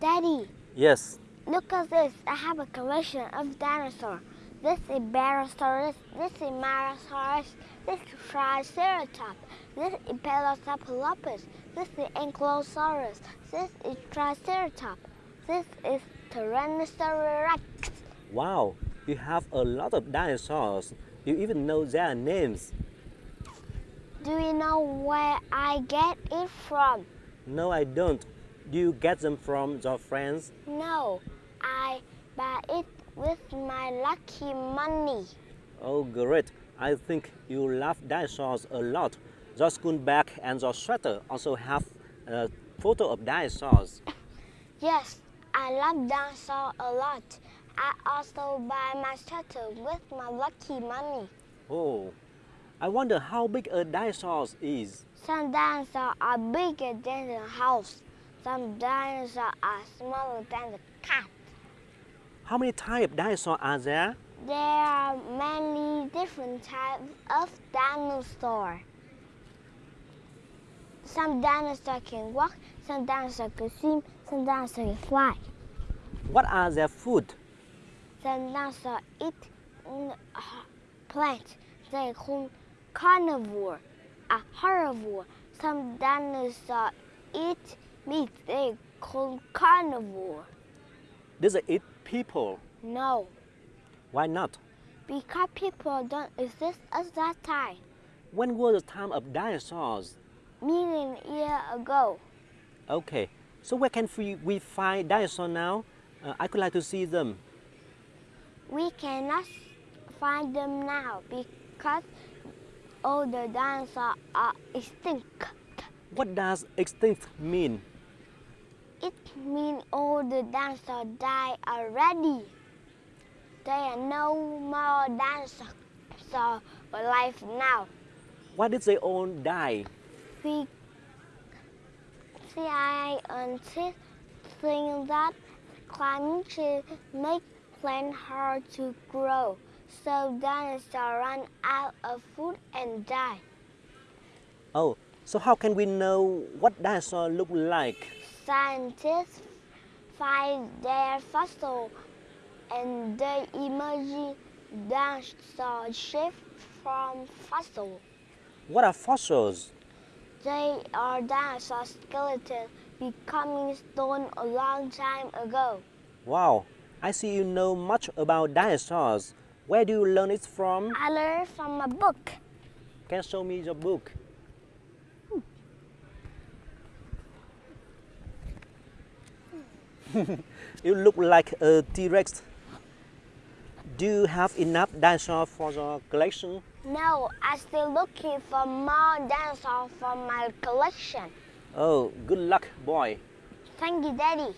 Daddy, Yes. look at this. I have a collection of dinosaurs. This is Barosaurus. This is Marasaurus. This is Triceratops. This is Pelosapalopus. This is Ankylosaurus. This is Triceratops. This is Tyrannosaurus Rex. Wow, you have a lot of dinosaurs. You even know their names. Do you know where I get it from? No, I don't. Do you get them from your friends? No, I buy it with my lucky money. Oh, great. I think you love dinosaurs a lot. Your school bag and your sweater also have a photo of dinosaurs. Yes, I love dinosaurs a lot. I also buy my sweater with my lucky money. Oh, I wonder how big a dinosaur is. Some dinosaurs are bigger than the house. Some dinosaurs are smaller than the cat. How many types of dinosaurs are there? There are many different types of dinosaurs. Some dinosaurs can walk, some dinosaurs can swim, some dinosaurs can fly. What are their food? Some dinosaurs eat uh, plants. They call carnivore, a herbivore. Some dinosaurs eat meat. They call carnivore. Does it eat people? No, Why not? because people don't exist at that time. When was the time of dinosaurs? Million years ago. Okay, so where can we, we find dinosaurs now? Uh, I could like to see them. We cannot find them now because all the dinosaurs are extinct. What does extinct mean? It means all the dinosaurs died already. There are no more dinosaurs alive now. Why did they all die? We scientists think that climate change makes plants hard to grow, so dinosaurs run out of food and die. Oh, so how can we know what dinosaur look like? Scientists find their fossil and they emerge dinosaur shift from fossil. What are fossils? They are dinosaur skeletons becoming stone a long time ago. Wow, I see you know much about dinosaurs. Where do you learn it from? I learned from a book. Can you show me your book? you look like a T-Rex. Do you have enough dinosaurs for your collection? No, I'm still looking for more dinosaurs for my collection. Oh, good luck, boy. Thank you, Daddy.